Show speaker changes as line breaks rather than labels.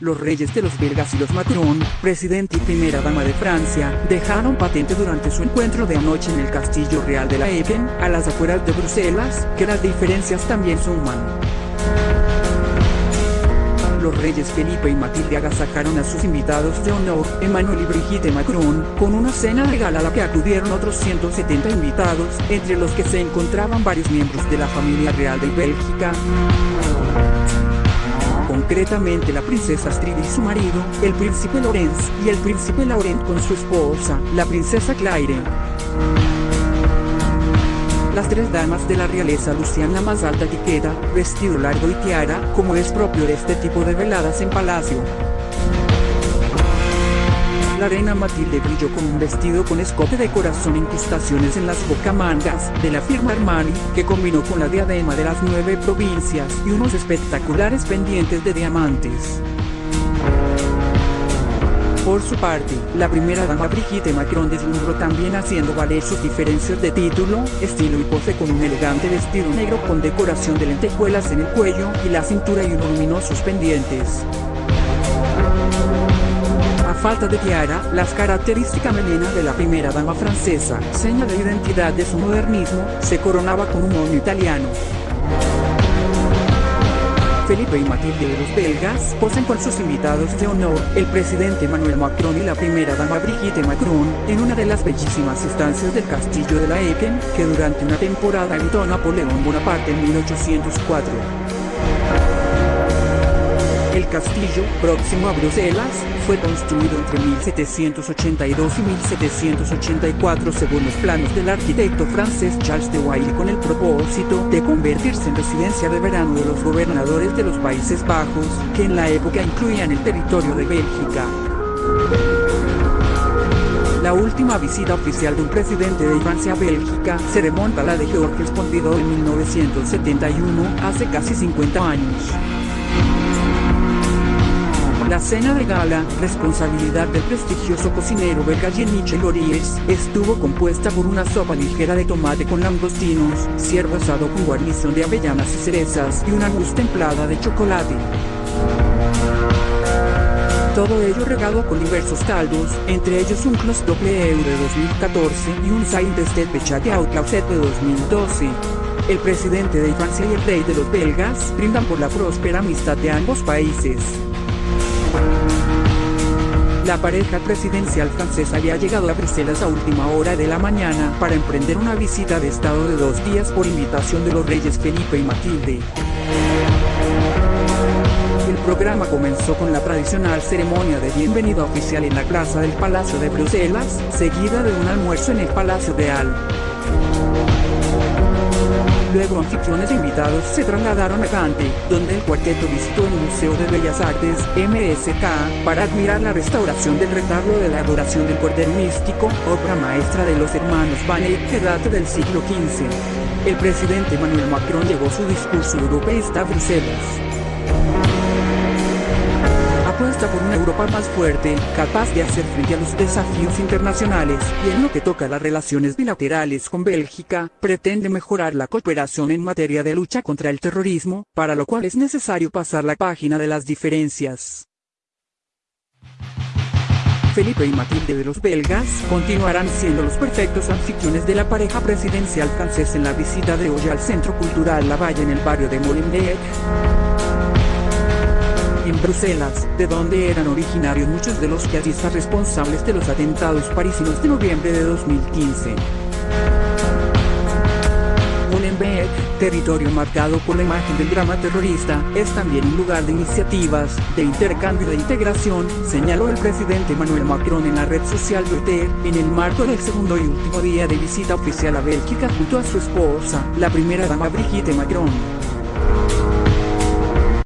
Los reyes de los belgas y los Macron, presidente y primera dama de Francia, dejaron patente durante su encuentro de anoche en el Castillo Real de la Eken, a las afueras de Bruselas, que las diferencias también suman. Los reyes Felipe y Matilde agasajaron a sus invitados de honor, Emmanuel y Brigitte Macron, con una cena de gala a la que acudieron otros 170 invitados, entre los que se encontraban varios miembros de la familia real de Bélgica concretamente la princesa Astrid y su marido, el príncipe Lorenz, y el príncipe Laurent con su esposa, la princesa Claire. Las tres damas de la realeza lucían la más alta etiqueta, vestido largo y tiara, como es propio de este tipo de veladas en palacio. La reina Matilde brilló con un vestido con escote de corazón incrustaciones en las bocamangas, de la firma Armani, que combinó con la diadema de las nueve provincias y unos espectaculares pendientes de diamantes. Por su parte, la primera dama Brigitte Macron deslumbró también haciendo valer sus diferencias de título, estilo y pose con un elegante vestido negro con decoración de lentejuelas en el cuello y la cintura y unos luminosos pendientes falta de tiara, las características melenas de la primera dama francesa, seña de identidad de su modernismo, se coronaba con un moño italiano. Felipe y Matilde de los belgas posen con sus invitados de honor, el presidente Emmanuel Macron y la primera dama Brigitte Macron, en una de las bellísimas estancias del castillo de la Eken, que durante una temporada habitó Napoleón Bonaparte en 1804. El castillo, próximo a Bruselas, fue construido entre 1782 y 1784 según los planos del arquitecto francés Charles de Wiley con el propósito de convertirse en residencia de verano de los gobernadores de los Países Bajos, que en la época incluían el territorio de Bélgica. La última visita oficial de un presidente de Francia a Bélgica se remonta a la de Georges Pompidou en 1971, hace casi 50 años. La cena de gala, responsabilidad del prestigioso cocinero belga Jean-Michel Lories, estuvo compuesta por una sopa ligera de tomate con langostinos, ciervo asado con guarnición de avellanas y cerezas y una mousse templada de chocolate. Todo ello regado con diversos caldos, entre ellos un Clos Doble Euro de 2014 y un Saint de Pechate Outclausette de 2012. El presidente de Francia y el rey de los belgas brindan por la próspera amistad de ambos países. La pareja presidencial francesa había llegado a Bruselas a última hora de la mañana para emprender una visita de estado de dos días por invitación de los reyes Felipe y Matilde. El programa comenzó con la tradicional ceremonia de bienvenida oficial en la plaza del Palacio de Bruselas, seguida de un almuerzo en el Palacio Real. Luego anfitriones e invitados se trasladaron a Gante, donde el cuarteto visitó el Museo de Bellas Artes, MSK, para admirar la restauración del retablo de la adoración del Cordero Místico, obra maestra de los hermanos Vanet que data del siglo XV. El presidente Emmanuel Macron llegó su discurso europeísta a Bruselas por una Europa más fuerte, capaz de hacer frente a los desafíos internacionales, y en lo que toca las relaciones bilaterales con Bélgica, pretende mejorar la cooperación en materia de lucha contra el terrorismo, para lo cual es necesario pasar la página de las diferencias. Felipe y Matilde de los belgas continuarán siendo los perfectos anfitriones de la pareja presidencial francesa en la visita de hoy al Centro Cultural La Valle en el barrio de Molenbeek en Bruselas, de donde eran originarios muchos de los están responsables de los atentados parisinos de noviembre de 2015. Molenbeek, territorio marcado por la imagen del drama terrorista, es también un lugar de iniciativas, de intercambio e integración, señaló el presidente Emmanuel Macron en la red social Twitter, en el marco del segundo y último día de visita oficial a Bélgica junto a su esposa, la primera dama Brigitte Macron.